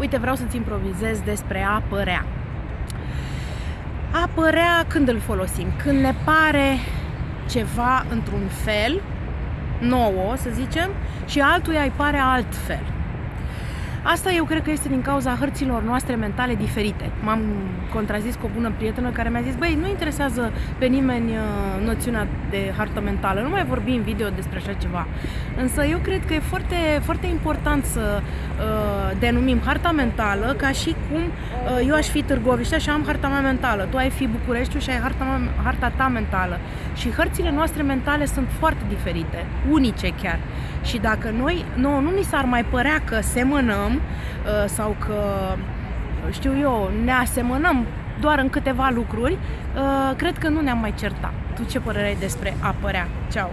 Uite, vreau să-ți improvizez despre a părea. A părea când îl folosim? Când ne pare ceva într-un fel, nouă, să zicem, și altuia îi pare altfel. Asta eu cred că este din cauza hărților noastre mentale diferite. M-am contrazis cu o bună prietenă care mi-a zis, băi, nu interesează pe nimeni uh, noțiunea de hartă mentală, nu mai vorbi în video despre așa ceva. Însă eu cred că e foarte, foarte important să uh, denumim harta mentală ca și cum uh, eu aș fi Târgoviștea și am harta mea mentală, tu ai fi Bucureștiul și ai harta, mea, harta ta mentală. Și hărțile noastre mentale sunt foarte diferite, unice chiar. Și dacă noi, nouă, nu ni s-ar mai părea că semănăm uh, sau că, știu eu, ne asemănăm doar în câteva lucruri, uh, cred că nu ne-am mai certat. Tu ce părere ai despre a părea? Ceau!